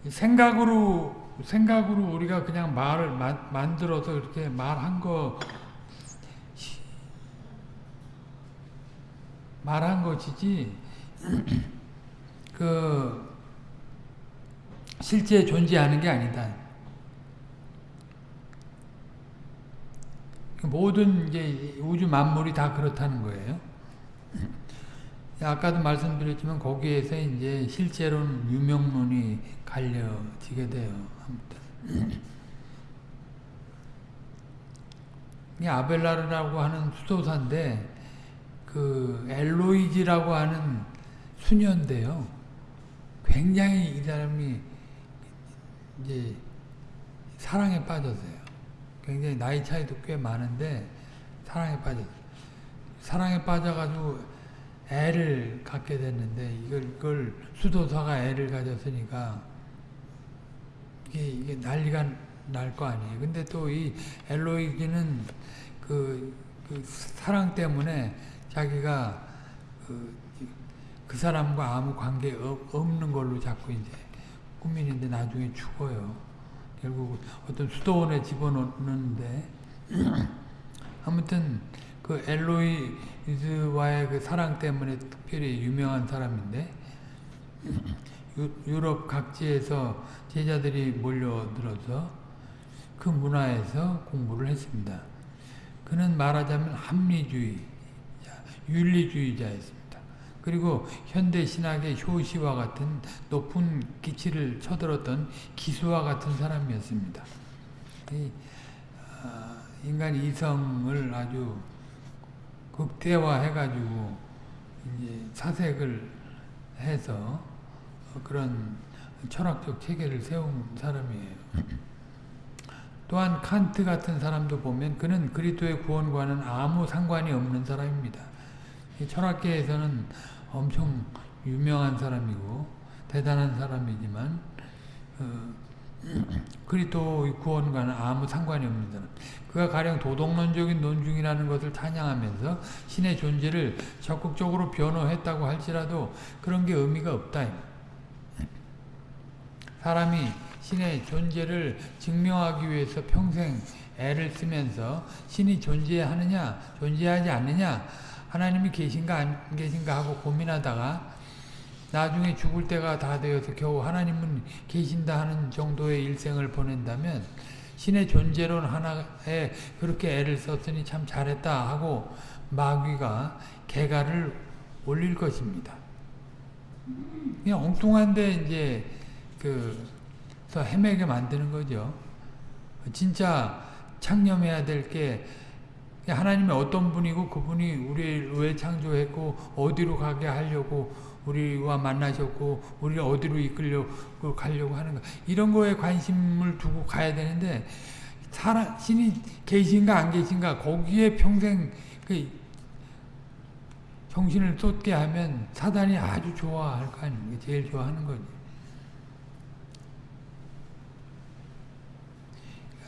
생각으로 생각으로 우리가 그냥 말을 마, 만들어서 이렇게 말한 거 말한 것이지 그 실제 존재하는 게 아니다. 모든 이제 우주 만물이 다 그렇다는 거예요. 아까도 말씀드렸지만 거기에서 이제 실제로는 유명론이 갈려지게 돼요. 아무튼. 이 아벨라르라고 하는 수도사인데 그 엘로이지라고 하는 수녀인데요. 굉장히 이 사람이 이제 사랑에 빠졌어요. 굉장히 나이 차이도 꽤 많은데 사랑에 빠졌어요. 사랑에 빠져가지고 애를 갖게 됐는데 이걸, 이걸 수도사가 애를 가졌으니까 이게, 이게 난리가 날 거 아니에요. 근데 또 이 엘로이기는 그, 그 사랑 때문에 자기가 그, 그 사람과 아무 관계 없는 걸로 자꾸 이제 꾸미는데 나중에 죽어요. 결국 어떤 수도원에 집어넣는데 아무튼 그 엘로이즈와의 그 사랑 때문에 특별히 유명한 사람인데 유럽 각지에서 제자들이 몰려들어서 그 문화에서 공부를 했습니다. 그는 말하자면 합리주의, 윤리주의자였습니다. 그리고 현대 신학의 효시와 같은 높은 기치를 쳐들었던 기수와 같은 사람이었습니다. 이, 어, 인간 이성을 아주 극대화해가지고 이제 사색을 해서 그런 철학적 체계를 세운 사람이에요. 또한 칸트 같은 사람도 보면 그는 그리스도의 구원과는 아무 상관이 없는 사람입니다. 철학계에서는 엄청 유명한 사람이고 대단한 사람이지만 어, 그리스도의 구원과는 아무 상관이 없는 사람. 그가 가령 도덕론적인 논중이라는 것을 찬양하면서 신의 존재를 적극적으로 변호했다고 할지라도 그런 게 의미가 없다. 사람이 신의 존재를 증명하기 위해서 평생 애를 쓰면서 신이 존재하느냐 존재하지 않느냐 하나님이 계신가 안 계신가 하고 고민하다가 나중에 죽을 때가 다 되어서 겨우 하나님은 계신다 하는 정도의 일생을 보낸다면 신의 존재론 하나에 그렇게 애를 썼으니 참 잘했다 하고 마귀가 개가를 올릴 것입니다. 그냥 엉뚱한데 이제 그 헤매게 만드는 거죠. 진짜 창념해야 될 게 하나님의 어떤 분이고 그분이 우리를 왜 창조했고 어디로 가게 하려고 우리와 만나셨고 우리를 어디로 이끌려고 가려고 하는가 이런 거에 관심을 두고 가야 되는데 사람, 신이 계신가 안 계신가 거기에 평생 그 정신을 쏟게 하면 사단이 아주 좋아할 거 아닙니까? 제일 좋아하는 거지.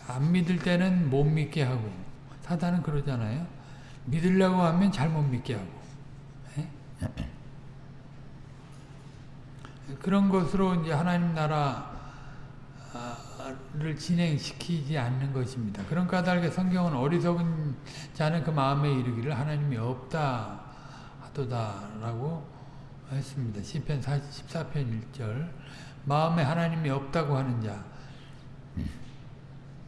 안 믿을 때는 못 믿게 하고 사단은 그러잖아요. 믿으려고 하면 잘못 믿게 하고 에? 그런 것으로 이제 하나님 나라를 진행시키지 않는 것입니다. 그런 까닭에 성경은 어리석은 자는 그 마음에 이르기를 하나님이 없다 하도다라고 했습니다. 시편 14편 1절 마음에 하나님이 없다고 하는 자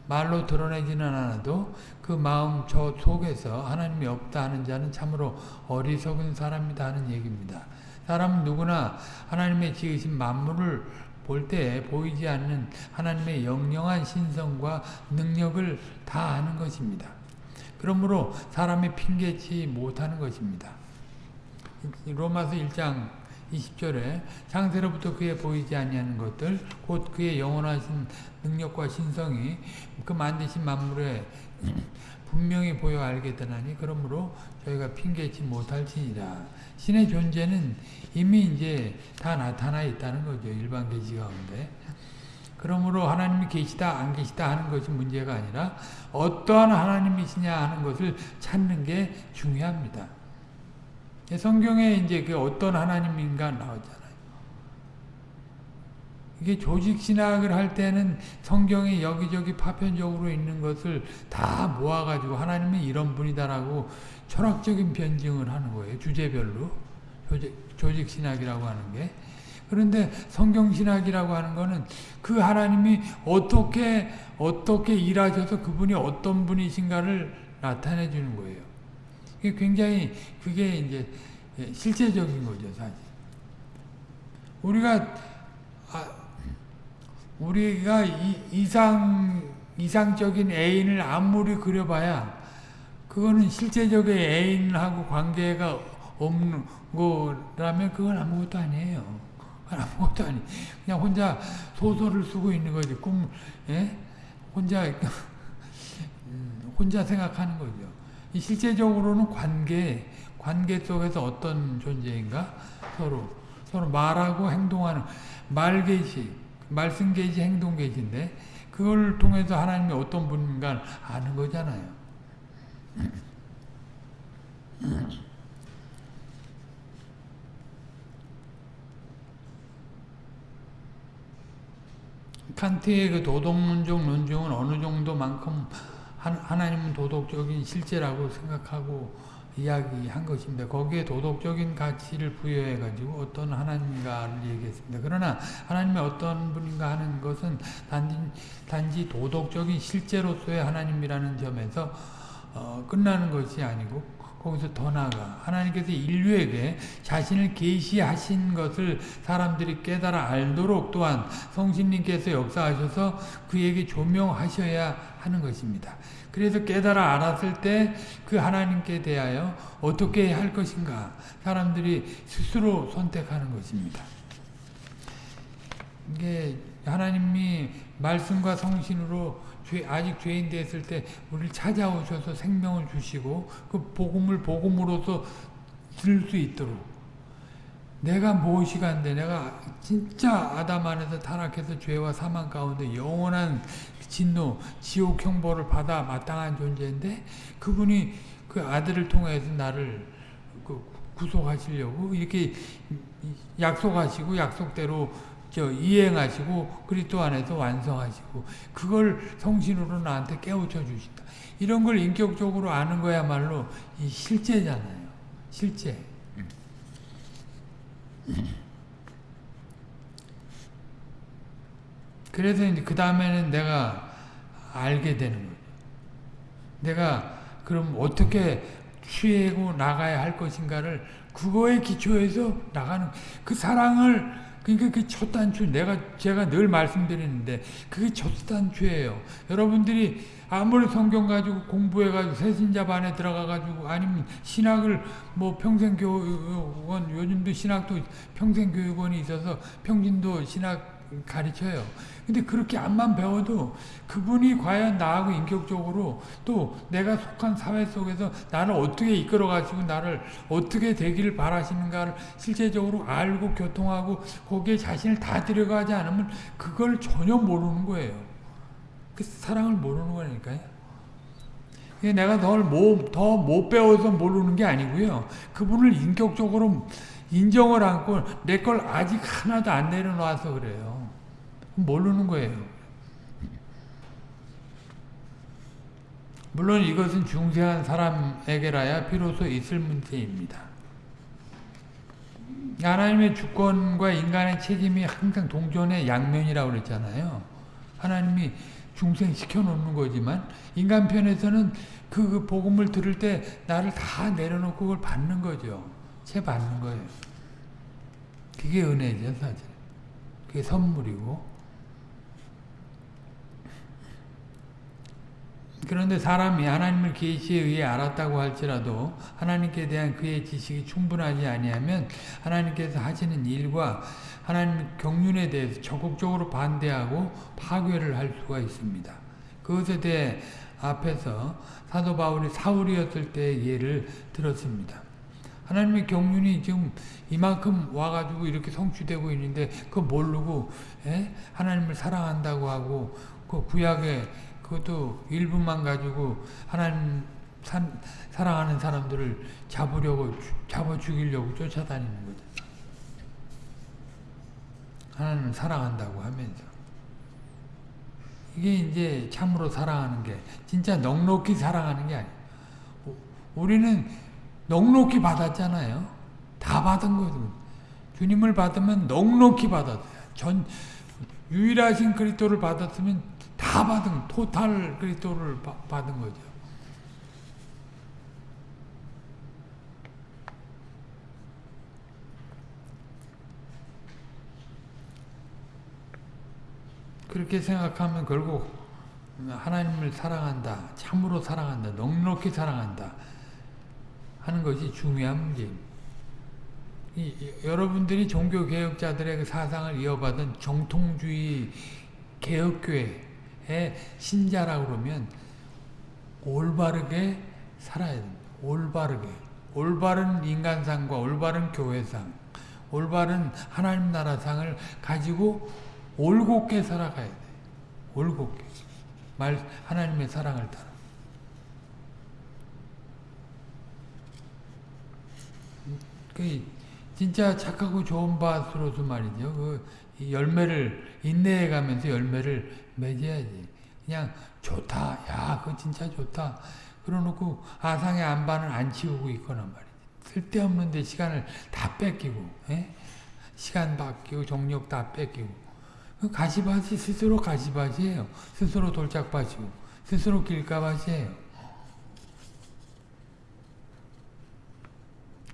말로 드러내지는 않아도 그 마음 저 속에서 하나님이 없다 하는 자는 참으로 어리석은 사람이다 하는 얘기입니다. 사람은 누구나 하나님의 지으신 만물을 볼 때 보이지 않는 하나님의 영영한 신성과 능력을 다 아는 것입니다. 그러므로 사람이 핑계치 못하는 것입니다. 로마서 1장 20절에 창세로부터 그에 보이지 아니하는 것들 곧 그의 영원하신 능력과 신성이 그 만드신 만물에 분명히 보여 알게 되나니 그러므로 저희가 핑계치 못할지니라. 신의 존재는 이미 이제 다 나타나 있다는 거죠. 일반 계시 가운데. 그러므로 하나님이 계시다 안 계시다 하는 것이 문제가 아니라 어떠한 하나님이시냐 하는 것을 찾는 게 중요합니다. 성경에 이제 그 어떤 하나님인가 나오잖아요. 이게 조직 신학을 할 때는 성경에 여기저기 파편적으로 있는 것을 다 모아가지고 하나님은 이런 분이다라고 철학적인 변증을 하는 거예요. 주제별로. 조직, 신학이라고 하는 게. 그런데 성경 신학이라고 하는 거는 그 하나님이 어떻게 어떻게 일하셔서 그분이 어떤 분이신가를 나타내 주는 거예요. 굉장히 그게 이제 실제적인 거죠, 사실. 우리가 아, 우리가 이, 이상 이상적인 애인을 아무리 그려봐야 그거는 실제적인 애인하고 관계가 없는 거라면 그건 아무것도 아니에요. 아무것도 아니. 그냥 혼자 소설을 쓰고 있는 거지. 꿈, 예? 혼자, 음, 혼자 생각하는 거죠. 실제적으로는 관계, 관계 속에서 어떤 존재인가? 서로, 서로 말하고 행동하는, 말계시, 말씀계시, 행동계시인데, 그걸 통해서 하나님이 어떤 분인가 아는 거잖아요. 칸트의 그 도덕론적 논증은 어느 정도만큼 하나님은 도덕적인 실제라고 생각하고 이야기한 것입니다. 거기에 도덕적인 가치를 부여해가지고 어떤 하나님인가를 얘기했습니다. 그러나 하나님이 어떤 분인가 하는 것은 단지, 단지 도덕적인 실제로서의 하나님이라는 점에서 어, 끝나는 것이 아니고 거기서 더 나아가 하나님께서 인류에게 자신을 계시하신 것을 사람들이 깨달아 알도록 또한 성신님께서 역사하셔서 그에게 조명하셔야 하는 것입니다. 그래서 깨달아 알았을 때 그 하나님께 대하여 어떻게 할 것인가 사람들이 스스로 선택하는 것입니다. 이게 하나님이 말씀과 성신으로 죄, 아직 죄인 됐을 때 우리를 찾아오셔서 생명을 주시고 그 복음을 복음으로서 들을 수 있도록. 내가 무엇이 간데 내가 진짜 아담 안에서 타락해서 죄와 사망 가운데 영원한 진노, 지옥 형벌을 받아 마땅한 존재인데 그분이 그 아들을 통해서 나를 그 구속하시려고 이렇게 약속하시고 약속대로 저 이행하시고 그리스도 안에서 완성하시고 그걸 성신으로 나한테 깨우쳐 주신다. 이런 걸 인격적으로 아는 거야말로 이 실제잖아요. 실제. 그래서 이제 그 다음에는 내가 알게 되는 거죠. 내가 그럼 어떻게 취하고 나가야 할 것인가를 그거에 기초해서 나가는 그 사랑을 그러니까 그 첫 단추 내가 제가 늘 말씀드리는데 그게 첫 단추예요. 여러분들이 아무리 성경 가지고 공부해 가지고 새신자 반에 들어가 가지고 아니면 신학을 뭐 평생 교육원 요즘도 신학도 평생 교육원이 있어서 평진도 신학 가르쳐요. 근데 그렇게 암만 배워도 그분이 과연 나하고 인격적으로 또 내가 속한 사회 속에서 나를 어떻게 이끌어 가시고 나를 어떻게 되기를 바라시는가를 실제적으로 알고 교통하고 거기에 자신을 다 들여가지 않으면 그걸 전혀 모르는 거예요. 그 사랑을 모르는 거니까요. 내가 널더 못 배워서 모르는 게 아니고요. 그분을 인격적으로 인정을 않고 내 걸 아직 하나도 안 내려놔서 그래요. 모르는 거예요. 물론 이것은 중세한 사람에게라야 비로소 있을 문제입니다. 하나님의 주권과 인간의 책임이 항상 동전의 양면이라고 그랬잖아요. 하나님이 중생시켜 놓는 거지만 인간 편에서는 그 복음을 들을 때 나를 다 내려놓고 그걸 받는 거죠. 채 받는 거예요. 그게 은혜죠, 사실. 그게 선물이고. 그런데 사람이 하나님을 계시에 의해 알았다고 할지라도 하나님께 대한 그의 지식이 충분하지 아니하면 하나님께서 하시는 일과 하나님 경륜에 대해서 적극적으로 반대하고 파괴를 할 수가 있습니다. 그것에 대해 앞에서 사도 바울이 사울이었을 때의 예를 들었습니다. 하나님의 경륜이 지금 이만큼 와가지고 이렇게 성취되고 있는데 그거 모르고 에? 하나님을 사랑한다고 하고 그 구약에 그것도 일부만 가지고 하나님 산, 사랑하는 사람들을 잡으려고 잡아 죽이려고 쫓아다니는 거죠. 하나님을 사랑한다고 하면서 이게 이제 참으로 사랑하는 게 진짜 넉넉히 사랑하는 게 아니에요. 우리는 넉넉히 받았잖아요. 다 받은 거죠. 주님을 받으면 넉넉히 받았어요. 전 유일하신 그리스도를 받았으면 다 받은 토탈 그리스도를 받은 거죠. 그렇게 생각하면 결국 하나님을 사랑한다. 참으로 사랑한다. 넉넉히 사랑한다. 하는 것이 중요한 문제입니다. 이, 여러분들이 종교개혁자들의 그 사상을 이어받은 정통주의 개혁교회 의 신자라고 그러면 올바르게 살아야 됩니다. 올바르게. 올바른 인간상과 올바른 교회상, 올바른 하나님 나라상을 가지고 올곧게 살아가야 돼. 올곧게. 말, 하나님의 사랑을 따라. 그, 진짜 착하고 좋은 밭으로서 말이죠. 그, 열매를, 인내해 가면서 열매를 맺어야지. 그냥, 좋다. 야, 그거 진짜 좋다. 그러놓고, 아상의 안반을 안 치우고 있거나 말이지. 쓸데없는데 시간을 다 뺏기고, 에? 예? 시간 바뀌고, 정력 다 뺏기고. 그 가시밭이 스스로 가시밭이에요. 스스로 돌짝밭이고 스스로 길가밭이에요.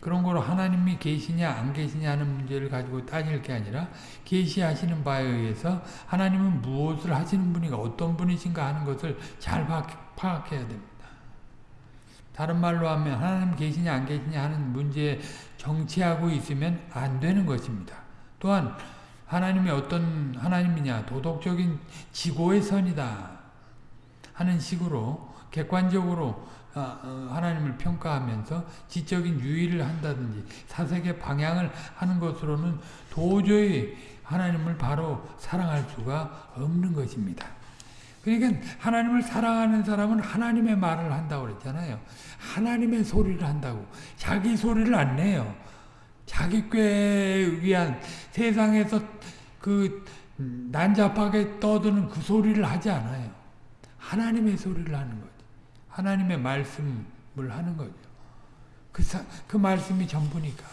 그런 거로 하나님이 계시냐 안 계시냐 하는 문제를 가지고 따질 게 아니라 계시하시는 바에 의해서 하나님은 무엇을 하시는 분이가 어떤 분이신가 하는 것을 잘 파악해야 됩니다. 다른 말로 하면 하나님 계시냐 안 계시냐 하는 문제에 정치하고 있으면 안 되는 것입니다. 또한 하나님이 어떤 하나님이냐 도덕적인 지고의 선이다 하는 식으로 객관적으로 하나님을 평가하면서 지적인 유의를 한다든지 사색의 방향을 하는 것으로는 도저히 하나님을 바로 사랑할 수가 없는 것입니다. 그러니까 하나님을 사랑하는 사람은 하나님의 말을 한다고 그랬잖아요. 하나님의 소리를 한다고. 자기 소리를 안 내요. 자기 꾀에 위한 세상에서 그 난잡하게 떠드는 그 소리를 하지 않아요. 하나님의 소리를 하는 거죠. 하나님의 말씀을 하는 거죠. 그, 사, 그 말씀이 전부니까.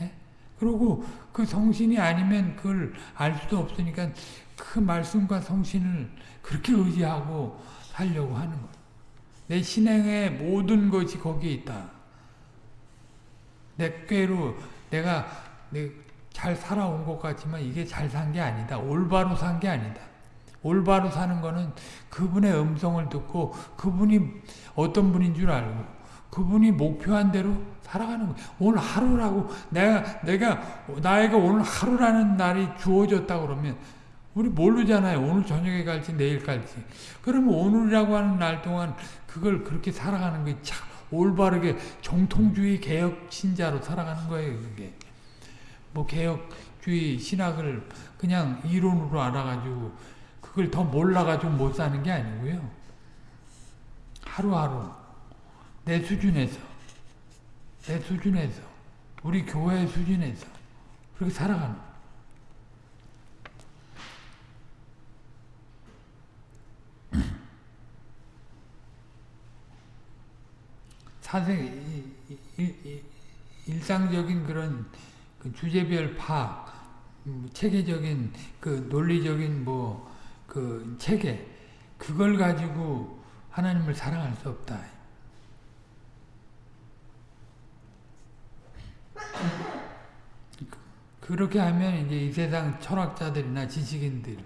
예? 그리고 그 성신이 아니면 그걸 알 수도 없으니까 그 말씀과 성신을 그렇게 의지하고 살려고 하는 거예요. 내 신행의 모든 것이 거기에 있다. 내 꾀로 내가 잘 살아온 것 같지만 이게 잘 산 게 아니다. 올바로 산 게 아니다. 올바로 사는 거는 그분의 음성을 듣고 그분이 어떤 분인 줄 알고 그분이 목표한 대로 살아가는 거예요. 오늘 하루라고 내가 내가 나에게 오늘 하루라는 날이 주어졌다 그러면 우리 모르잖아요. 오늘 저녁에 갈지 내일 갈지. 그러면 오늘이라고 하는 날 동안 그걸 그렇게 살아가는 게 참 올바르게 정통주의 개혁 신자로 살아가는 거예요. 그게. 뭐 개혁주의 신학을 그냥 이론으로 알아가지고 그걸 더 몰라가지고 못 사는 게 아니고요. 하루하루 내 수준에서 내 수준에서 우리 교회 수준에서 그렇게 살아가는 사생 일상적인 그런 그 주제별 파악, 음, 체계적인 그 논리적인 뭐 그 체계 그걸 가지고 하나님을 사랑할 수 없다. 그렇게 하면 이제 이 세상 철학자들이나 지식인들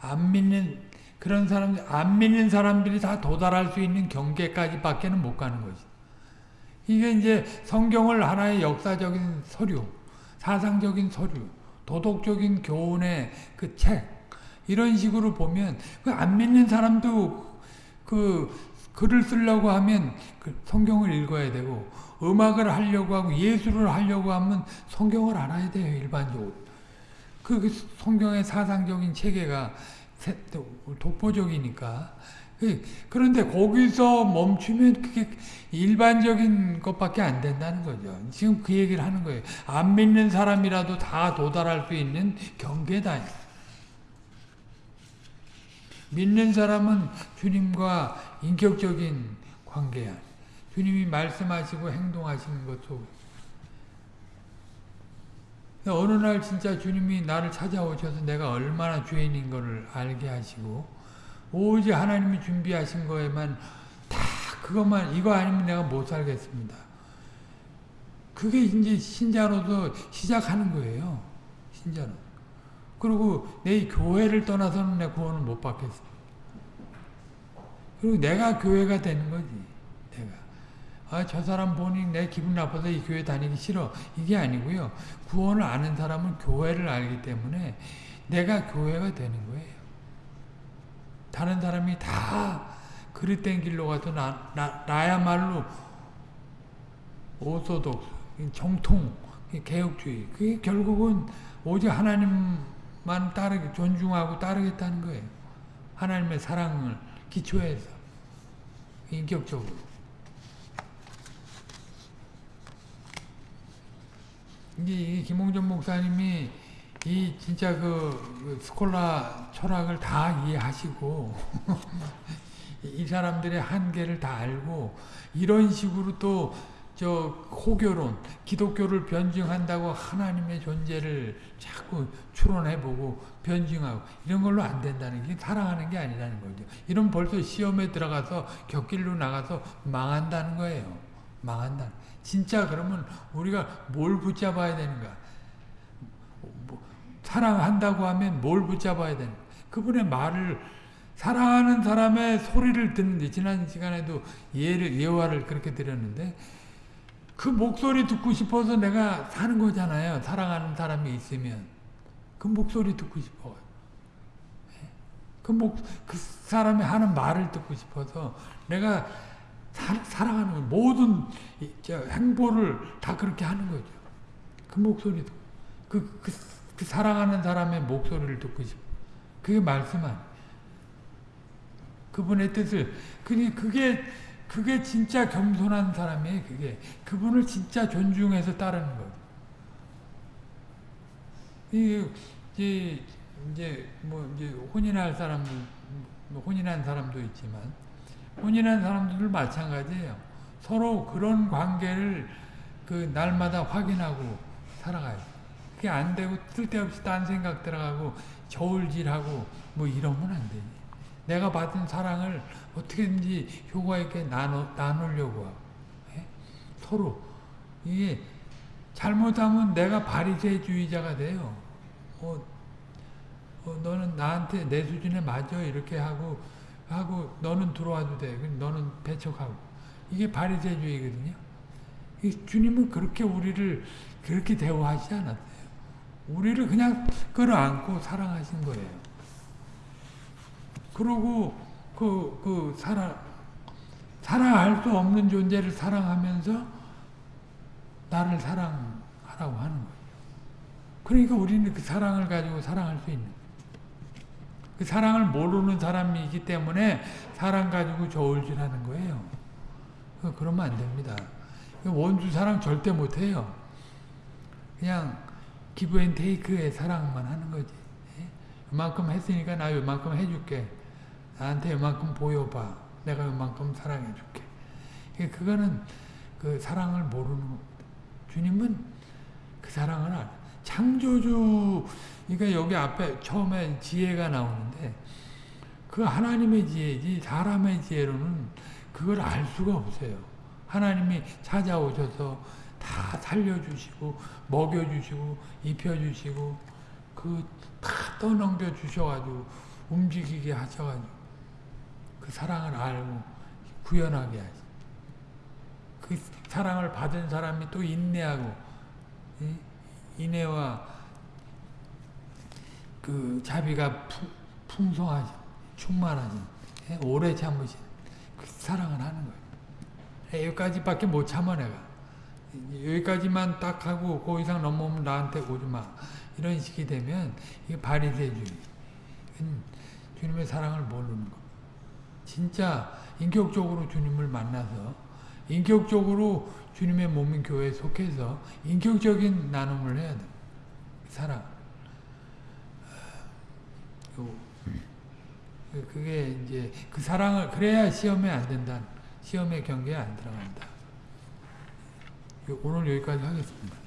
안 믿는 그런 사람 안 믿는 사람들이 다 도달할 수 있는 경계까지밖에는 못 가는 거지. 이게 이제 성경을 하나의 역사적인 서류, 사상적인 서류, 도덕적인 교훈의 그 책, 이런 식으로 보면 그 안 믿는 사람도 그 글을 쓰려고 하면 그 성경을 읽어야 되고 음악을 하려고 하고 예술을 하려고 하면 성경을 알아야 돼요 일반적으로. 그, 그 성경의 사상적인 체계가 독보적이니까. 그, 그런데 거기서 멈추면 그게 일반적인 것밖에 안 된다는 거죠. 지금 그 얘기를 하는 거예요. 안 믿는 사람이라도 다 도달할 수 있는 경계다. 믿는 사람은 주님과 인격적인 관계야. 주님이 말씀하시고 행동하시는 것 속. 어느 날 진짜 주님이 나를 찾아오셔서 내가 얼마나 죄인인 것을 알게 하시고 오직 하나님이 준비하신 거에만 다 그것만 이거 아니면 내가 못 살겠습니다. 그게 이제 신자로서 시작하는 거예요. 신자로. 그리고 내 교회를 떠나서는 내 구원을 못 받겠어. 그리고 내가 교회가 되는 거지. 내가. 아, 저 사람 보니 내 기분 나빠서 이 교회 다니기 싫어. 이게 아니고요. 구원을 아는 사람은 교회를 알기 때문에 내가 교회가 되는 거예요. 다른 사람이 다 그릇된 길로 가도 나, 나, 나야말로 오소독, 정통, 개혁주의. 그게 결국은 오직 하나님만 따르게, 존중하고 따르겠다는 거예요. 하나님의 사랑을 기초해서. 인격적으로. 이제 김홍전 목사님이 이 진짜 그 스콜라 철학을 다 이해하시고 이 사람들의 한계를 다 알고 이런 식으로 또 저 호교론, 기독교를 변증한다고 하나님의 존재를 자꾸 추론해보고 변증하고 이런 걸로 안 된다는 게 사랑하는 게 아니라는 거죠. 이런 벌써 시험에 들어가서 격길로 나가서 망한다는 거예요. 망한다. 진짜 그러면 우리가 뭘 붙잡아야 되는가? 뭐, 사랑한다고 하면 뭘 붙잡아야 되는가? 그분의 말을 사랑하는 사람의 소리를 듣는데 지난 시간에도 예를 예화를 그렇게 드렸는데 그 목소리 듣고 싶어서 내가 사는 거잖아요. 사랑하는 사람이 있으면 그 목소리 듣고 싶어. 그 목, 그 사람이 하는 말을 듣고 싶어서 내가 사, 사랑하는 모든 행보를 다 그렇게 하는 거죠. 그 목소리 듣고 그, 그, 그 사랑하는 사람의 목소리를 듣고 싶어. 그게 말씀 아니 그분의 뜻을 그게 그게 그게 진짜 겸손한 사람이에요. 그게 그분을 진짜 존중해서 따르는 거예요. 이제 이제 뭐 이제 혼인할 사람도 뭐 혼인한 사람도 있지만 혼인한 사람들도 마찬가지예요. 서로 그런 관계를 그 날마다 확인하고 살아가요. 그게 안 되고 쓸데없이 딴 생각 들어가고 저울질하고 뭐 이러면 안 되지. 내가 받은 사랑을 어떻게든지 효과 있게 나누, 나누려고 하고 예? 서로 이게 잘못하면 내가 바리새주의자가 돼요. 어, 어, 너는 나한테 내 수준에 맞아 이렇게 하고 하고 너는 들어와도 돼. 너는 배척하고 이게 바리새주의거든요. 주님은 그렇게 우리를 그렇게 대우하지 않았어요. 우리를 그냥 끌어안고 사랑하신 거예요. 그러고 그, 그, 사랑, 사랑할 수 없는 존재를 사랑하면서 나를 사랑하라고 하는 거예요. 그러니까 우리는 그 사랑을 가지고 사랑할 수 있는 그 사랑을 모르는 사람이기 때문에 사랑 가지고 저울질하는 거예요. 그러면 안 됩니다. 원수 사랑 절대 못해요. 그냥 give and take의 사랑만 하는 거지. 이만큼 했으니까 나 이만큼 해줄게. 나한테 이만큼 보여봐. 내가 이만큼 사랑해줄게. 그거는 그 사랑을 모르는 겁니다. 주님은 그 사랑을 알 창조주, 그러니까 여기 앞에 처음에 지혜가 나오는데 그 하나님의 지혜지 사람의 지혜로는 그걸 알 수가 없어요. 하나님이 찾아오셔서 다 살려주시고 먹여주시고 입혀주시고 그 다 떠넘겨 주셔가지고 움직이게 하셔가지고 그 사랑을 알고 구현하게 하시. 그 사랑을 받은 사람이 또 인내하고 이? 인애와 그 자비가 풍, 풍성하신 충만하신 예? 오래 참으신 그 사랑을 하는 거예요. 예, 여기까지밖에 못 참아 내가. 여기까지만 딱 하고 그 이상 넘어오면 나한테 오지 마. 이런 식이 되면 이게 바리새주의. 주님의 사랑을 모르는 거. 진짜 인격적으로 주님을 만나서 인격적으로 주님의 몸인 교회에 속해서 인격적인 나눔을 해야 돼. 사랑. 그- 그게 이제 그 사랑을 그래야 시험에 안 된다. 시험의 경계에 안 들어간다. 오늘 여기까지 하겠습니다.